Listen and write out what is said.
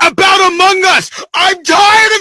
about Among Us. I'm tired